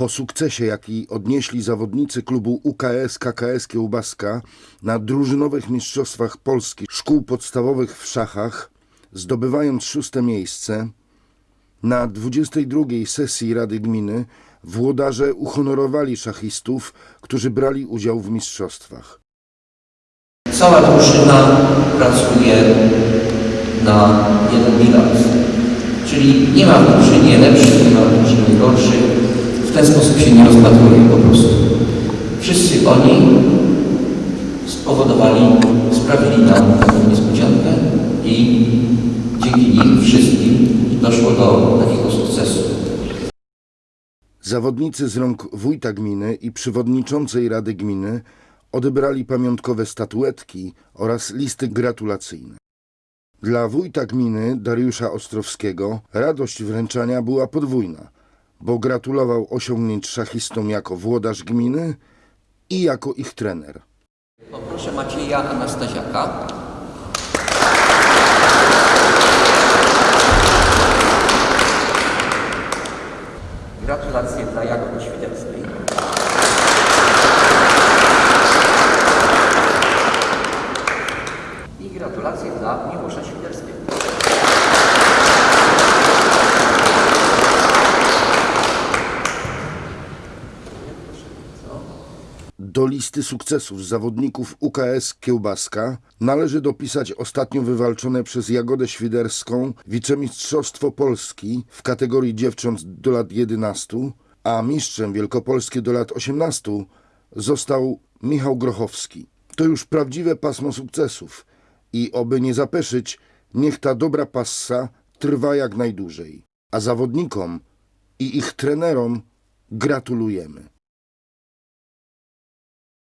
Po sukcesie, jaki odnieśli zawodnicy klubu UKS KKS Kiełbaska na drużynowych mistrzostwach Polski szkół podstawowych w szachach, zdobywając szóste miejsce, na 22 sesji Rady Gminy włodarze uhonorowali szachistów, którzy brali udział w mistrzostwach. Cała drużyna pracuje na jeden bilans. Czyli nie ma w drużynie lepszych, nie ma w drużynie gorszych. W ten sposób się nie rozpatruje po prostu. Wszyscy oni spowodowali, sprawili nam taką niespodziankę i dzięki nim wszystkim doszło do takiego sukcesu. Zawodnicy z rąk wójta gminy i przewodniczącej Rady Gminy odebrali pamiątkowe statuetki oraz listy gratulacyjne. Dla wójta gminy Dariusza Ostrowskiego radość wręczania była podwójna, bo gratulował osiągnięć szachistom jako włodarz gminy i jako ich trener. Poproszę Macieja Anastaziaka. Gratulacje dla Jagody Świderskiej. I gratulacje dla Miłosza Świderskiego. Do listy sukcesów zawodników UKS Kiełbaska należy dopisać ostatnio wywalczone przez Jagodę Świderską wicemistrzostwo Polski w kategorii dziewcząt do lat 11, a mistrzem Wielkopolskie do lat 18 został Michał Grochowski. To już prawdziwe pasmo sukcesów i oby nie zapeszyć, niech ta dobra passa trwa jak najdłużej. A zawodnikom i ich trenerom gratulujemy.